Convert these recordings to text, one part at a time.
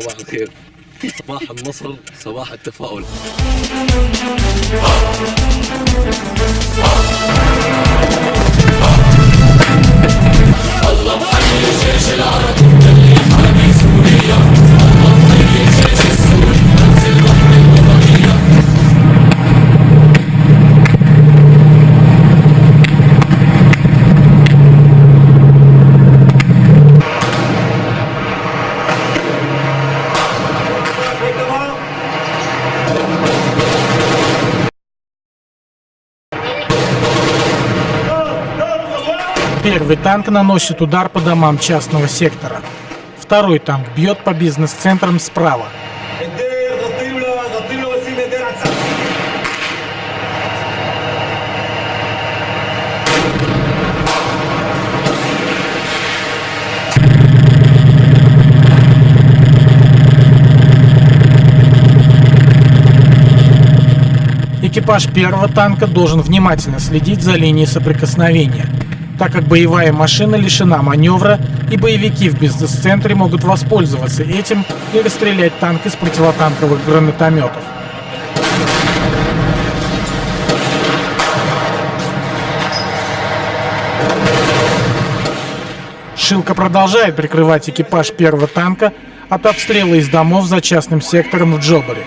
صباح الخير. صباح النصر صباح التفاؤل. الله الجيش العربي. اللي سوريا الله الجيش Первый танк наносит удар по домам частного сектора. Второй танк бьет по бизнес-центрам справа. Экипаж первого танка должен внимательно следить за линией соприкосновения так как боевая машина лишена маневра и боевики в бизнес-центре могут воспользоваться этим и расстрелять танк из противотанковых гранатометов. Шилка продолжает прикрывать экипаж первого танка от обстрела из домов за частным сектором в Джобаре.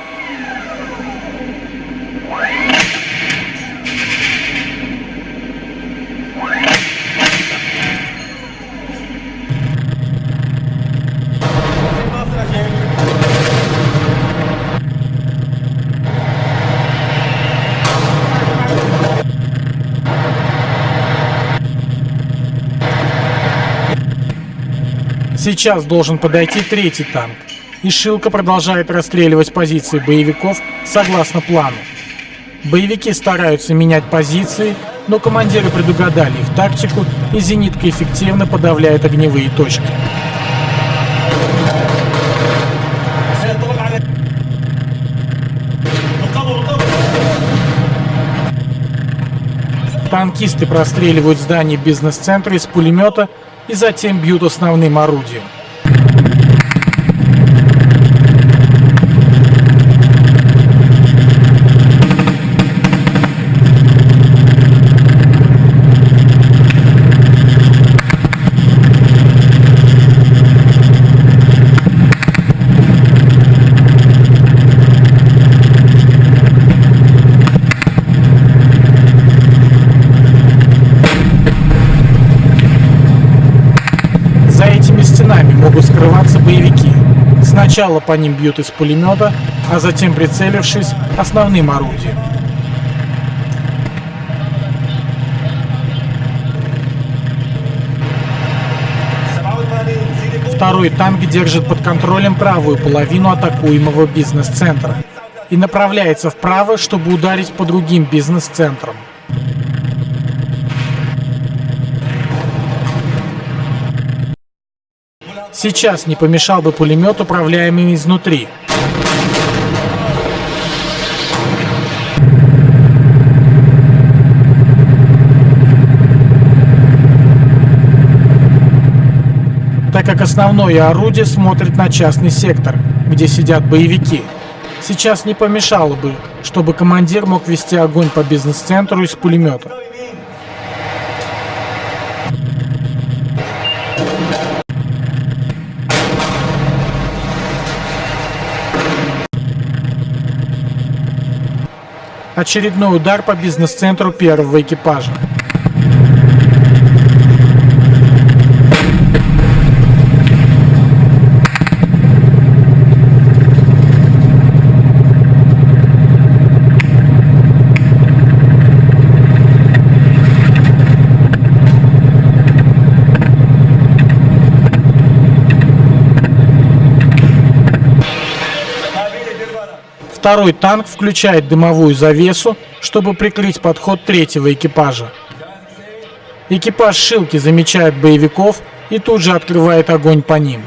Сейчас должен подойти третий танк. И Шилка продолжает расстреливать позиции боевиков согласно плану. Боевики стараются менять позиции, но командиры предугадали их тактику, и зенитка эффективно подавляет огневые точки. Танкисты простреливают здание бизнес-центра из пулемета, и затем бьют основным орудием. За этими стенами могут скрываться боевики. Сначала по ним бьют из пулемета, а затем, прицелившись, основным орудием. Второй танк держит под контролем правую половину атакуемого бизнес-центра и направляется вправо, чтобы ударить по другим бизнес-центрам. Сейчас не помешал бы пулемет, управляемый изнутри. Так как основное орудие смотрит на частный сектор, где сидят боевики. Сейчас не помешало бы, чтобы командир мог вести огонь по бизнес-центру из пулемета. Очередной удар по бизнес-центру первого экипажа. Второй танк включает дымовую завесу, чтобы прикрыть подход третьего экипажа. Экипаж Шилки замечает боевиков и тут же открывает огонь по ним.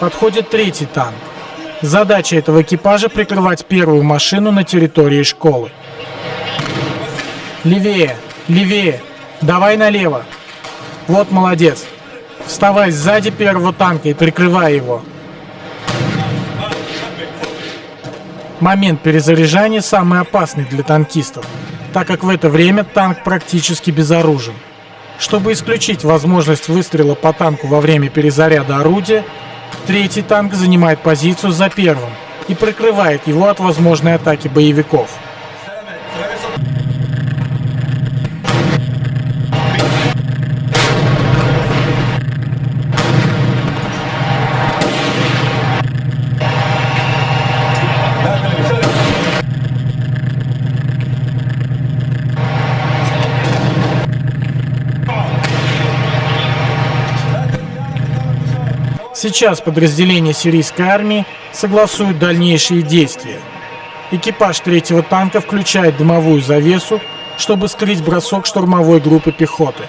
Подходит третий танк. Задача этого экипажа прикрывать первую машину на территории школы. Левее, левее, давай налево. Вот молодец. Вставай сзади первого танка и прикрывай его. Момент перезаряжания самый опасный для танкистов, так как в это время танк практически безоружен. Чтобы исключить возможность выстрела по танку во время перезаряда орудия, третий танк занимает позицию за первым и прикрывает его от возможной атаки боевиков. Сейчас подразделения сирийской армии согласуют дальнейшие действия. Экипаж третьего танка включает дымовую завесу, чтобы скрыть бросок штурмовой группы пехоты.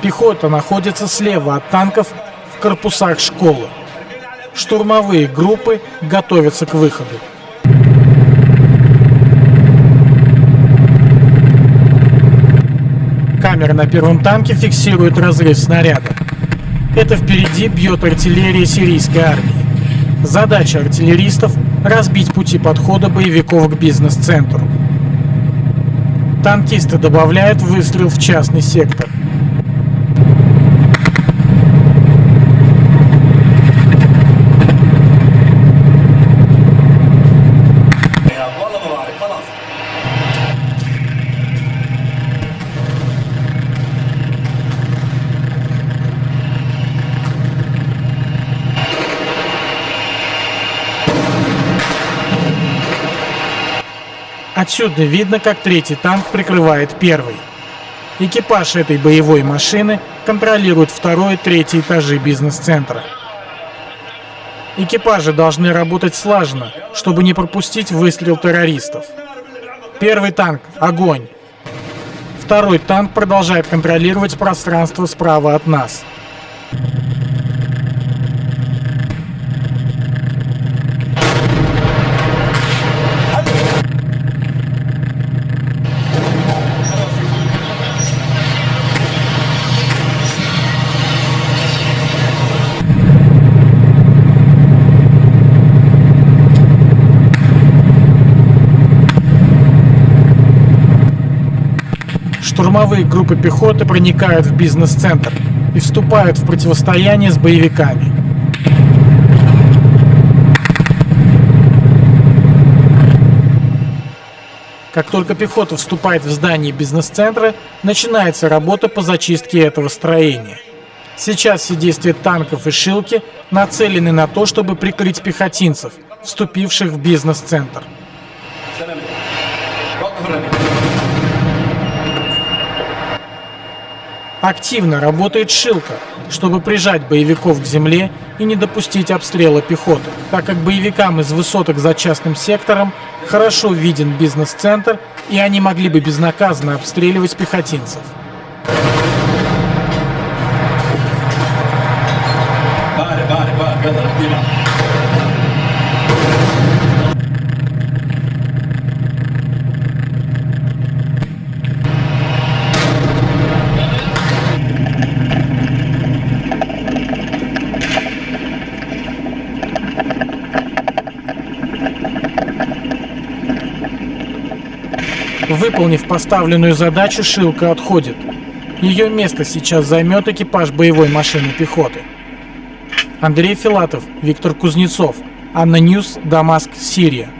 Пехота находится слева от танков в корпусах школы. Штурмовые группы готовятся к выходу. Камера на первом танке фиксирует разрыв снаряда. Это впереди бьет артиллерия сирийской армии. Задача артиллеристов – разбить пути подхода боевиков к бизнес-центру. Танкисты добавляют выстрел в частный сектор. Отсюда видно, как третий танк прикрывает первый. Экипаж этой боевой машины контролирует второй и третий этажи бизнес-центра. Экипажи должны работать слаженно, чтобы не пропустить выстрел террористов. Первый танк – огонь. Второй танк продолжает контролировать пространство справа от нас. штурмовые группы пехоты проникают в бизнес-центр и вступают в противостояние с боевиками. Как только пехота вступает в здание бизнес-центра, начинается работа по зачистке этого строения. Сейчас все действия танков и шилки нацелены на то, чтобы прикрыть пехотинцев, вступивших в бизнес-центр. Thank you. Активно работает шилка, чтобы прижать боевиков к земле и не допустить обстрела пехоты, так как боевикам из высоток за частным сектором хорошо виден бизнес-центр, и они могли бы безнаказанно обстреливать пехотинцев. Выполнив поставленную задачу, Шилка отходит. Ее место сейчас займет экипаж боевой машины пехоты. Андрей Филатов, Виктор Кузнецов, ANNA News, Дамаск, Сирия.